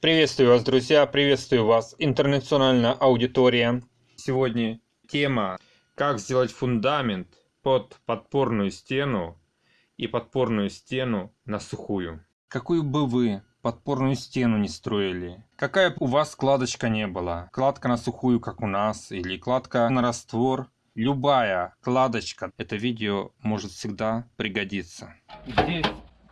Приветствую вас, друзья, приветствую вас, интернациональная аудитория. Сегодня тема «Как сделать фундамент под подпорную стену и подпорную стену на сухую». Какую бы вы подпорную стену не строили, какая бы у вас кладочка не была, кладка на сухую, как у нас, или кладка на раствор, любая кладочка, это видео может всегда пригодиться. Здесь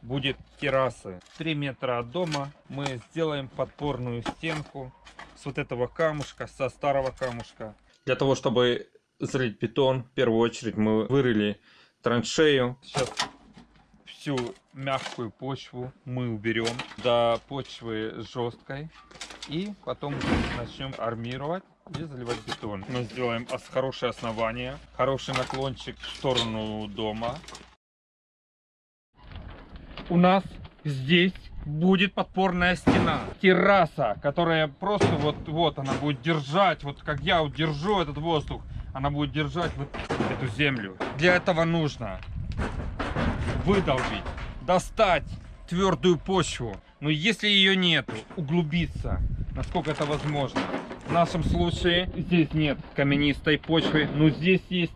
будет террасы 3 метра от дома мы сделаем подпорную стенку с вот этого камушка со старого камушка. Для того чтобы залить бетон в первую очередь мы вырыли траншею. Сейчас всю мягкую почву мы уберем до почвы жесткой. И потом начнем армировать и заливать бетон. Мы сделаем хорошее основание хороший наклончик в сторону дома у нас здесь будет подпорная стена. Терраса, которая просто вот, вот она будет держать, вот как я вот держу этот воздух, она будет держать вот эту землю. Для этого нужно выдолбить, достать твердую почву. Но если ее нету, углубиться, насколько это возможно. В нашем случае здесь нет каменистой почвы, но здесь есть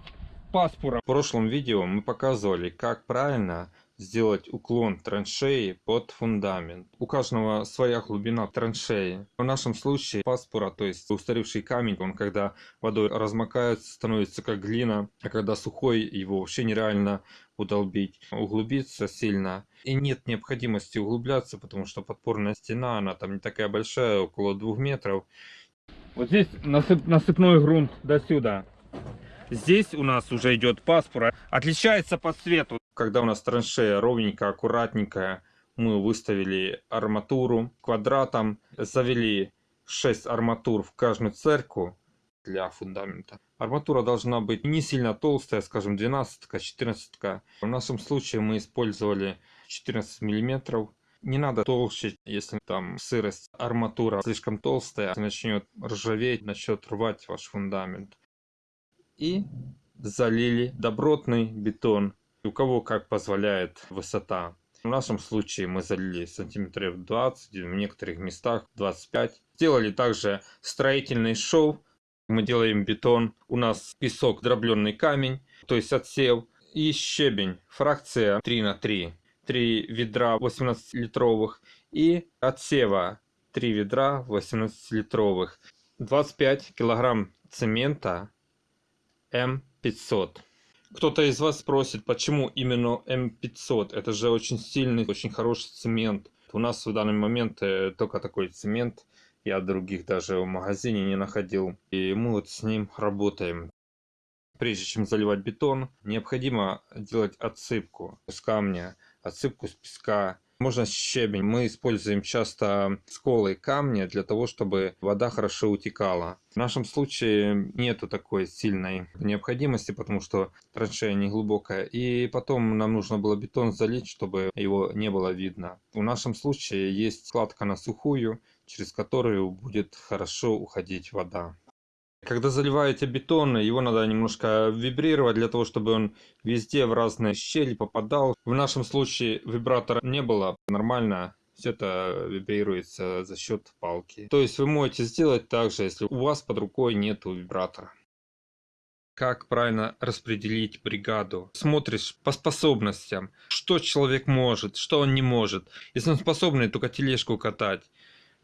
паспора. В прошлом видео мы показывали, как правильно сделать уклон траншеи под фундамент. У каждого своя глубина траншеи. В нашем случае паспора, то есть устаревший камень, он когда водой размокает, становится как глина, а когда сухой, его вообще нереально удолбить, углубиться сильно. И нет необходимости углубляться, потому что подпорная стена, она там не такая большая, около двух метров. Вот здесь насып, насыпной грунт до сюда. Здесь у нас уже идет паспора. Отличается по цвету. Когда у нас траншея ровненькая, аккуратненькая, мы выставили арматуру квадратом, завели 6 арматур в каждую церкву для фундамента. Арматура должна быть не сильно толстая, скажем 12 14 -ка. В нашем случае мы использовали 14 миллиметров. Не надо толще, если там сырость арматура слишком толстая, начнет ржаветь, начнет рвать ваш фундамент и залили добротный бетон. У кого как позволяет высота. В нашем случае мы залили сантиметров 20, в некоторых местах 25. Сделали также строительный шов. Мы делаем бетон. У нас песок, дробленый камень, то есть отсев. И щебень, фракция 3 на 3. 3 ведра 18 литровых и отсева 3 ведра 18 литровых. 25 килограмм цемента М500. Кто-то из вас спросит, почему именно М500? Это же очень сильный, очень хороший цемент. У нас в данный момент э, только такой цемент. Я других даже в магазине не находил. И мы вот с ним работаем. Прежде чем заливать бетон, необходимо делать отсыпку с камня, отсыпку с песка, можно щебень. Мы используем часто сколы камня для того, чтобы вода хорошо утекала. В нашем случае нету такой сильной необходимости, потому что траншея не глубокая. И потом нам нужно было бетон залить, чтобы его не было видно. В нашем случае есть складка на сухую, через которую будет хорошо уходить вода. Когда заливаете бетон, его надо немножко вибрировать для того, чтобы он везде в разные щели попадал. В нашем случае вибратора не было, нормально все это вибрируется за счет палки. То есть вы можете сделать так же, если у вас под рукой нет вибратора. Как правильно распределить бригаду? Смотришь по способностям, что человек может, что он не может. Если он способный только тележку катать,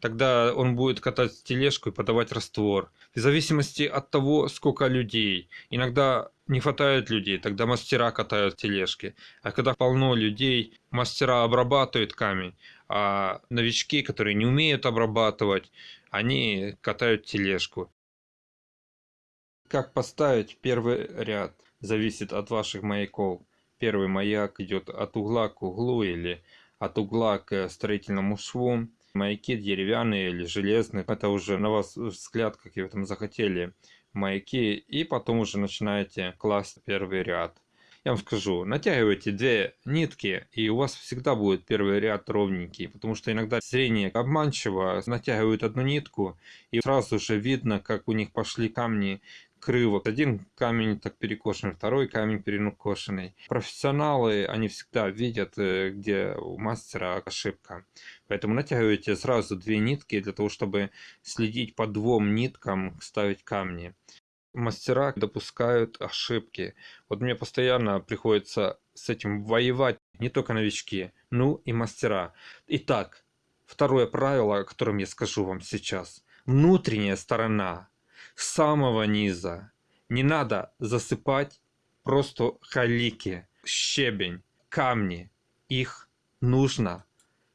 Тогда он будет катать тележку и подавать раствор. В зависимости от того, сколько людей. Иногда не хватает людей, тогда мастера катают тележки. А когда полно людей, мастера обрабатывают камень. А новички, которые не умеют обрабатывать, они катают тележку. Как поставить первый ряд, зависит от ваших маяков. Первый маяк идет от угла к углу или от угла к строительному шву маяки деревянные или железные, это уже на вас взгляд, как вы там захотели маяки, и потом уже начинаете класть первый ряд. Я вам скажу, натягивайте две нитки, и у вас всегда будет первый ряд ровненький, потому что иногда зрение обманчиво, натягивают одну нитку, и сразу же видно, как у них пошли камни криво. Один камень так перекошенный, второй камень перекошенный. Профессионалы, они всегда видят, э, где у мастера ошибка. Поэтому натягиваете сразу две нитки для того, чтобы следить по двум ниткам, ставить камни. Мастера допускают ошибки. Вот мне постоянно приходится с этим воевать, не только новички, ну и мастера. Итак, второе правило, о котором я скажу вам сейчас. Внутренняя сторона с самого низа. Не надо засыпать просто халики, щебень, камни. Их нужно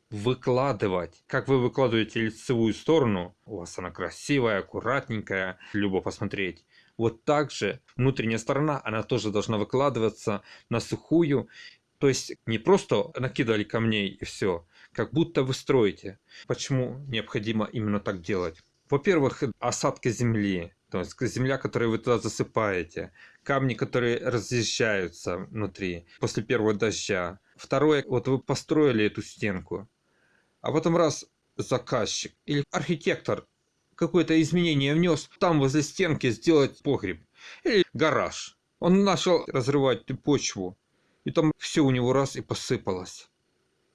выкладывать. Как вы выкладываете лицевую сторону, у вас она красивая, аккуратненькая, любо посмотреть. Вот так же внутренняя сторона, она тоже должна выкладываться на сухую. То есть не просто накидали камней и все, как будто вы строите. Почему необходимо именно так делать? Во-первых, осадка земли, то есть земля, которую вы туда засыпаете, камни, которые разъезжаются внутри после первого дождя. Второе, вот вы построили эту стенку, а потом раз заказчик или архитектор какое-то изменение внес, там возле стенки сделать погреб или гараж. Он начал разрывать почву, и там все у него раз и посыпалось.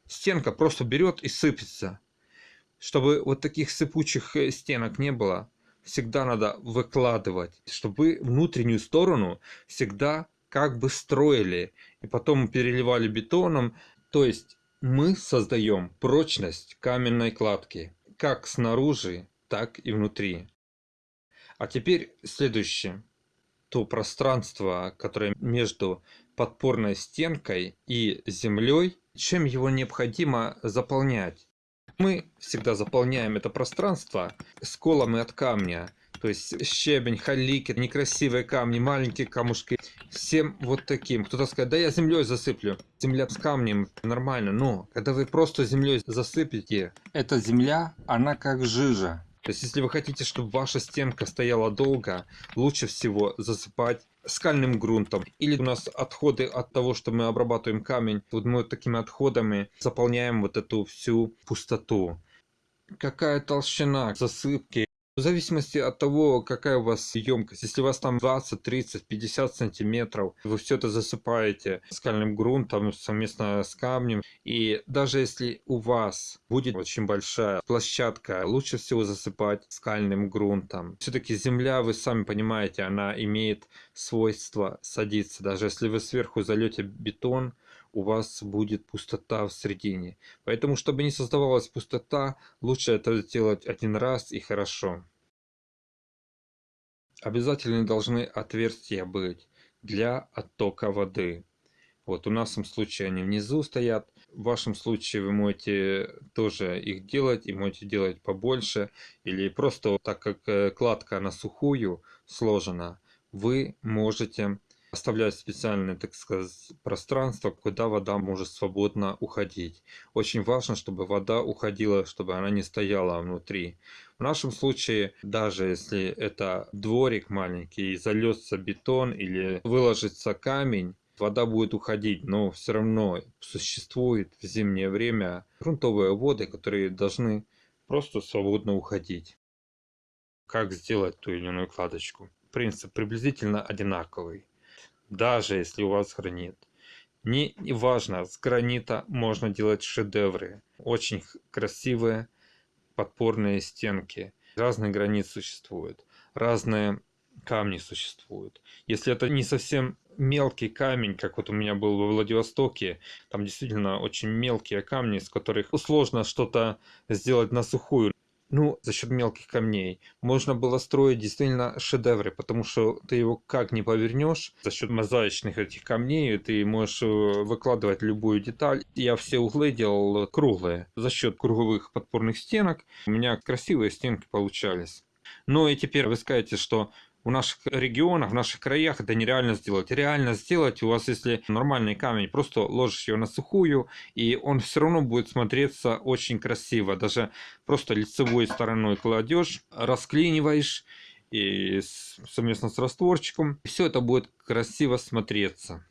Стенка просто берет и сыпется. Чтобы вот таких сыпучих э, стенок не было, всегда надо выкладывать, чтобы внутреннюю сторону всегда как бы строили и потом переливали бетоном. То есть мы создаем прочность каменной кладки, как снаружи, так и внутри. А теперь следующее. То пространство, которое между подпорной стенкой и землей, чем его необходимо заполнять. Мы всегда заполняем это пространство сколами от камня. То есть щебень, халики, некрасивые камни, маленькие камушки. Всем вот таким. Кто-то скажет, да я землей засыплю. Земля с камнем нормально. Но когда вы просто землей засыпете, эта земля, она как жижа. То есть, если вы хотите, чтобы ваша стенка стояла долго, лучше всего засыпать скальным грунтом. Или у нас отходы от того, что мы обрабатываем камень. Вот мы вот такими отходами заполняем вот эту всю пустоту. Какая толщина засыпки в зависимости от того, какая у вас емкость. Если у вас там 20, 30, 50 сантиметров, вы все это засыпаете скальным грунтом совместно с камнем. И даже если у вас будет очень большая площадка, лучше всего засыпать скальным грунтом. Все-таки земля, вы сами понимаете, она имеет свойство садиться. Даже если вы сверху зальете бетон, у вас будет пустота в середине. Поэтому, чтобы не создавалась пустота, лучше это сделать один раз и хорошо. Обязательно должны отверстия быть для оттока воды. Вот у нас в случае они внизу стоят. В вашем случае вы можете тоже их делать и можете делать побольше. Или просто так как э, кладка на сухую сложена, вы можете оставлять специальное, так сказать, пространство, куда вода может свободно уходить. Очень важно, чтобы вода уходила, чтобы она не стояла внутри. В нашем случае, даже если это дворик маленький, зальется бетон или выложится камень, вода будет уходить, но все равно существует в зимнее время грунтовые воды, которые должны просто свободно уходить. Как сделать ту или иную кладочку? Принцип приблизительно одинаковый даже если у вас гранит. Не важно, с гранита можно делать шедевры. Очень красивые подпорные стенки. Разные гранит существуют, разные камни существуют. Если это не совсем мелкий камень, как вот у меня был во Владивостоке, там действительно очень мелкие камни, с которых сложно что-то сделать на сухую ну, за счет мелких камней. Можно было строить действительно шедевры, потому что ты его как не повернешь, за счет мозаичных этих камней ты можешь э, выкладывать любую деталь. Я все углы делал круглые. За счет круговых подпорных стенок у меня красивые стенки получались. Ну и теперь вы скажете, что в наших регионах, в наших краях это нереально сделать. Реально сделать у вас, если нормальный камень, просто ложишь его на сухую, и он все равно будет смотреться очень красиво. Даже просто лицевой стороной кладешь, расклиниваешь, и совместно с растворчиком, все это будет красиво смотреться.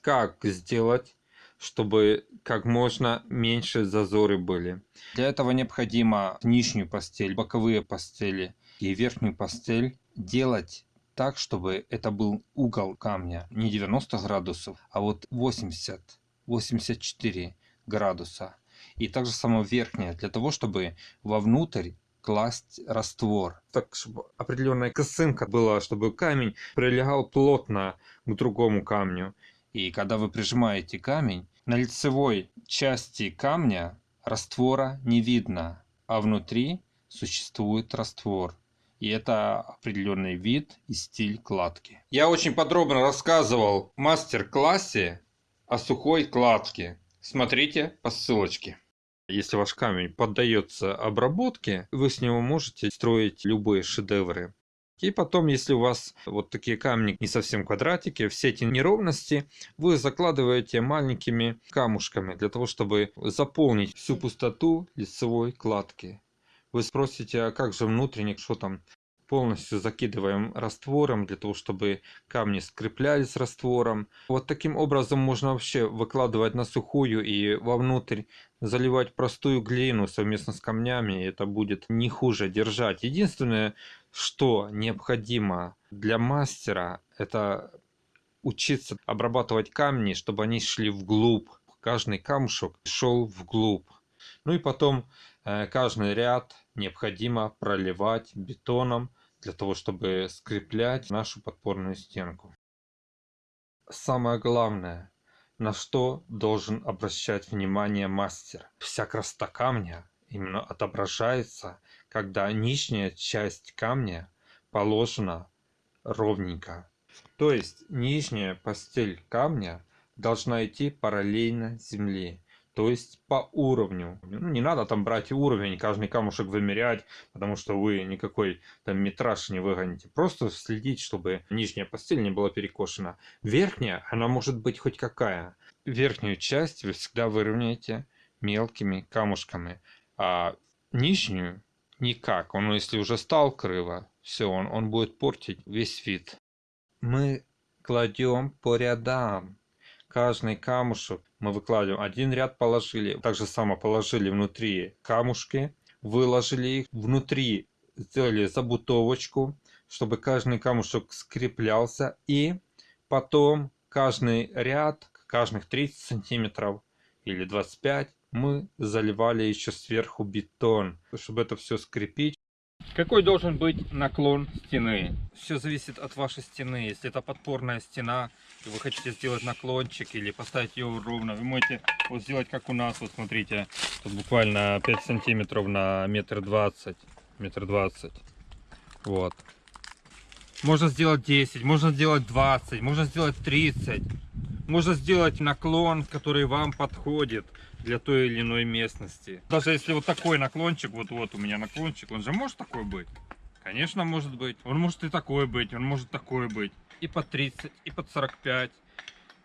Как сделать? чтобы как можно меньше зазоры были. Для этого необходимо нижнюю постель, боковые постели и верхнюю постель делать так, чтобы это был угол камня не 90 градусов, а вот 80, 84 градуса. И также само верхнее, для того, чтобы вовнутрь класть раствор. Так, чтобы определенная косынка была, чтобы камень прилегал плотно к другому камню. И когда вы прижимаете камень, на лицевой части камня раствора не видно, а внутри существует раствор. И это определенный вид и стиль кладки. Я очень подробно рассказывал в мастер-классе о сухой кладке. Смотрите по ссылочке. Если ваш камень поддается обработке, вы с него можете строить любые шедевры. И потом, если у вас вот такие камни не совсем квадратики, все эти неровности вы закладываете маленькими камушками для того, чтобы заполнить всю пустоту лицевой кладки. Вы спросите, а как же внутренник, что там? Полностью закидываем раствором для того, чтобы камни скреплялись раствором. Вот таким образом можно вообще выкладывать на сухую и вовнутрь заливать простую глину совместно с камнями. Это будет не хуже держать. Единственное, что необходимо для мастера, это учиться обрабатывать камни, чтобы они шли вглубь. Каждый камушек шел вглубь. Ну и потом э, каждый ряд необходимо проливать бетоном для того, чтобы скреплять нашу подпорную стенку. Самое главное, на что должен обращать внимание мастер. Вся красота камня именно отображается, когда нижняя часть камня положена ровненько. То есть нижняя постель камня должна идти параллельно земле то есть по уровню. Ну, не надо там брать уровень, каждый камушек вымерять, потому что вы никакой там метраж не выгоните. Просто следить, чтобы нижняя постель не была перекошена. Верхняя, она может быть хоть какая. Верхнюю часть вы всегда выровняете мелкими камушками, а нижнюю никак. Он, если уже стал криво, все, он, он будет портить весь вид. Мы кладем по рядам каждый камушек мы выкладываем. Один ряд положили, так же само положили внутри камушки, выложили их, внутри сделали забутовочку, чтобы каждый камушек скреплялся. И потом каждый ряд, каждых 30 сантиметров или 25 мы заливали еще сверху бетон, чтобы это все скрепить. Какой должен быть наклон стены? Все зависит от вашей стены. Если это подпорная стена, вы хотите сделать наклончик или поставить ее ровно, вы можете вот сделать как у нас. Вот смотрите, тут буквально 5 сантиметров на метр двадцать. Метр двадцать. Вот. Можно сделать 10, можно сделать 20, можно сделать 30. Можно сделать наклон, который вам подходит для той или иной местности. Даже если вот такой наклончик, вот вот у меня наклончик, он же может такой быть? Конечно, может быть. Он может и такой быть, он может такой быть. И под 30, и под 45,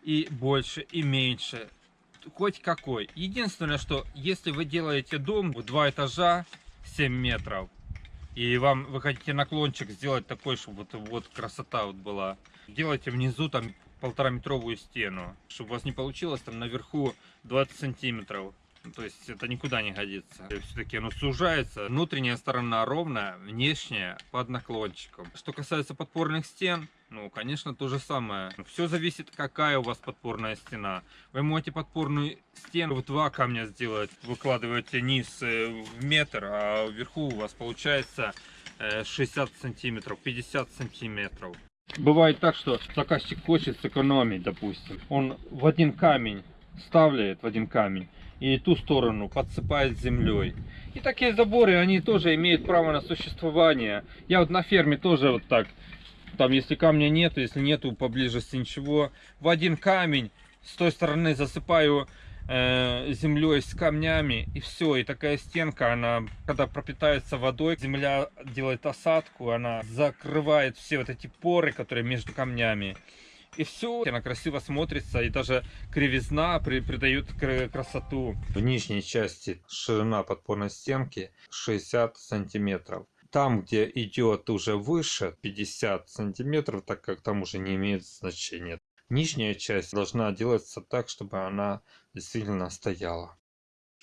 и больше, и меньше. Хоть какой. Единственное, что если вы делаете дом в два этажа, 7 метров, и вам вы хотите наклончик сделать такой, чтобы вот, вот красота вот была, делайте внизу там полтора метровую стену, чтобы у вас не получилось там наверху 20 сантиметров. Ну, то есть это никуда не годится. Все-таки оно сужается. Внутренняя сторона ровная, внешняя под наклончиком. Что касается подпорных стен, ну, конечно, то же самое. Все зависит, какая у вас подпорная стена. Вы можете подпорную стену в два камня сделать. Выкладываете низ э, в метр, а вверху у вас получается 60 э, сантиметров, 50 сантиметров. Бывает так, что заказчик хочет сэкономить, допустим. Он в один камень ставляет, в один камень, и ту сторону подсыпает землей. И такие заборы, они тоже имеют право на существование. Я вот на ферме тоже вот так, там если камня нет, если нету поблизости ничего, в один камень с той стороны засыпаю э, землей с камнями и все и такая стенка она когда пропитается водой земля делает осадку она закрывает все вот эти поры которые между камнями. И все она красиво смотрится и даже кривизна при, придает красоту. В нижней части ширина подпорной стенки 60 сантиметров там где идет уже выше 50 сантиметров так как там уже не имеет значения нижняя часть должна делаться так чтобы она действительно стояла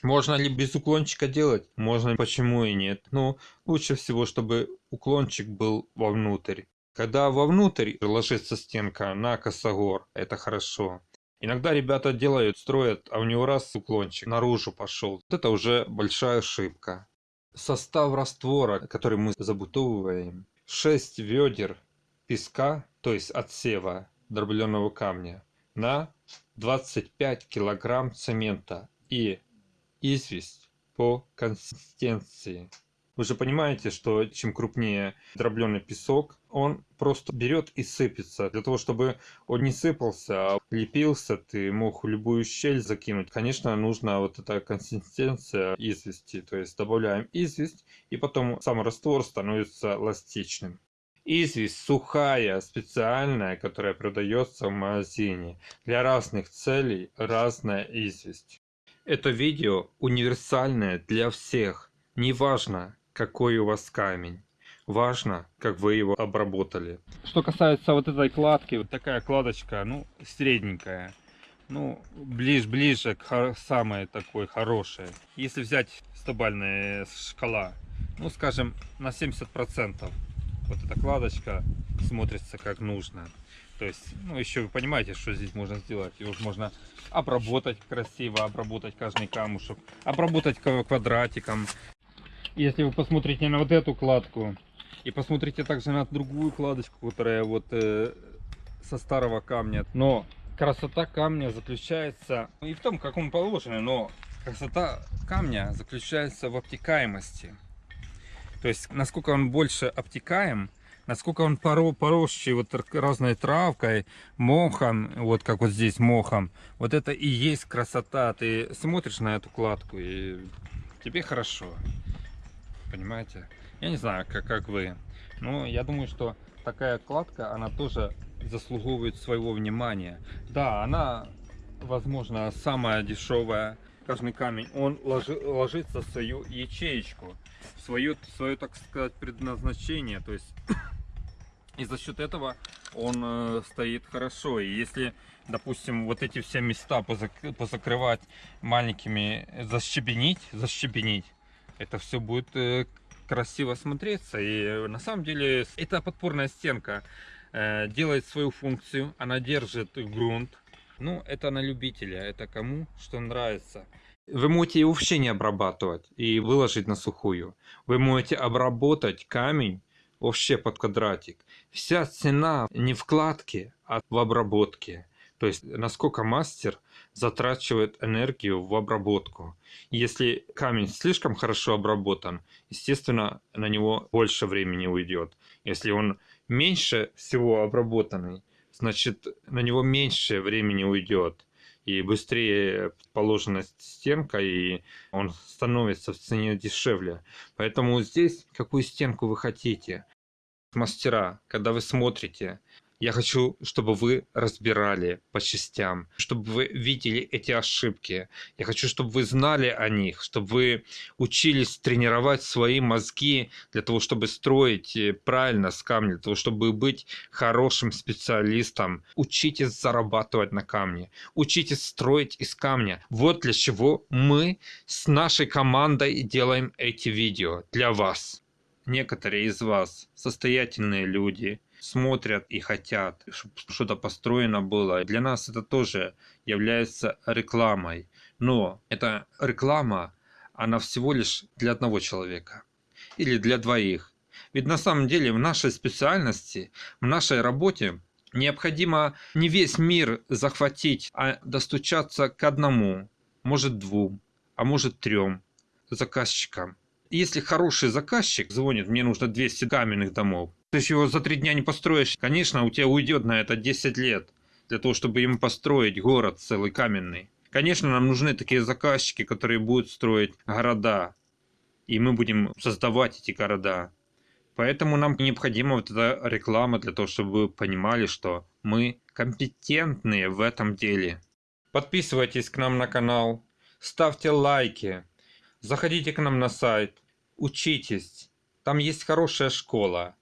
можно ли без уклончика делать можно почему и нет но лучше всего чтобы уклончик был вовнутрь Когда вовнутрь ложится стенка на косогор, это хорошо. Иногда ребята делают, строят, а у него раз уклончик наружу пошел. Это уже большая ошибка. Состав раствора, который мы забутовываем, 6 ведер песка, то есть отсева дробленого камня, на 25 килограмм цемента и известь по консистенции. Вы же понимаете, что чем крупнее дробленый песок, он просто берет и сыпется. Для того, чтобы он не сыпался, а лепился, ты мог в любую щель закинуть. Конечно, нужна вот эта консистенция извести. То есть добавляем известь, и потом сам раствор становится эластичным. Известь сухая, специальная, которая продается в магазине. Для разных целей разная известь. Это видео универсальное для всех. Неважно, какой у вас камень. Важно, как вы его обработали. Что касается вот этой кладки, вот такая кладочка, ну, средненькая. Ну, ближе, ближе к самой такой хорошей. Если взять стобальная шкала, ну, скажем, на 70%, вот эта кладочка смотрится как нужно. То есть, ну, еще вы понимаете, что здесь можно сделать. Его можно обработать красиво, обработать каждый камушек, обработать ква- квадратиком. Если вы посмотрите на вот эту кладку и посмотрите также на другую кладочку, которая вот э, со старого камня. Но красота камня заключается и в том, как он положен, но красота камня заключается в обтекаемости. То есть, насколько он больше обтекаем, насколько он поро поросший вот разной травкой, мохом, вот как вот здесь мохом, вот это и есть красота. Ты смотришь на эту кладку и тебе хорошо. Понимаете? Я не знаю, как, как вы. Но я думаю, что такая кладка, она тоже заслуговывает своего внимания. Да, она, возможно, самая дешевая. Каждый камень, он ложи- ложится в свою ячеечку, в свое, свое, так сказать, предназначение. То есть и за счет этого он э, стоит хорошо. И если, допустим, вот эти все места позак- позакрывать маленькими, э, защебенить, защебенить, это все будет э, красиво смотреться. И э, на самом деле эта подпорная стенка э, делает свою функцию, она держит грунт. Ну, это на любителя, это кому что нравится. Вы можете его вообще не обрабатывать и выложить на сухую. Вы можете обработать камень вообще под квадратик. Вся цена не в кладке, а в обработке. То есть, насколько мастер затрачивает энергию в обработку. Если камень слишком хорошо обработан, естественно, на него больше времени уйдет. Если он меньше всего обработанный, значит, на него меньше времени уйдет. И быстрее положена стенка, и он становится в цене дешевле. Поэтому здесь какую стенку вы хотите. Мастера, когда вы смотрите, я хочу, чтобы вы разбирали по частям, чтобы вы видели эти ошибки. Я хочу, чтобы вы знали о них, чтобы вы учились тренировать свои мозги для того, чтобы строить э, правильно с камня, для того, чтобы быть хорошим специалистом. Учитесь зарабатывать на камне, учитесь строить из камня. Вот для чего мы с нашей командой делаем эти видео для вас. Некоторые из вас состоятельные люди, смотрят и хотят, чтобы что-то построено было. Для нас это тоже является рекламой. Но эта реклама, она всего лишь для одного человека или для двоих. Ведь на самом деле в нашей специальности, в нашей работе необходимо не весь мир захватить, а достучаться к одному, может двум, а может трем заказчикам. Если хороший заказчик звонит, мне нужно 200 каменных домов, ты же его за три дня не построишь. Конечно, у тебя уйдет на это 10 лет для того, чтобы ему построить город целый каменный. Конечно, нам нужны такие заказчики, которые будут строить города, и мы будем создавать эти города. Поэтому нам необходима вот эта реклама для того, чтобы вы понимали, что мы компетентные в этом деле. Подписывайтесь к нам на канал, ставьте лайки, заходите к нам на сайт, учитесь. Там есть хорошая школа.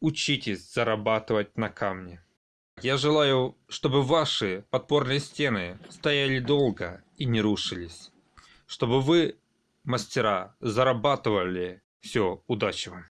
Учитесь зарабатывать на камне. Я желаю, чтобы ваши подпорные стены стояли долго и не рушились. Чтобы вы, мастера, зарабатывали. Все, удачи вам.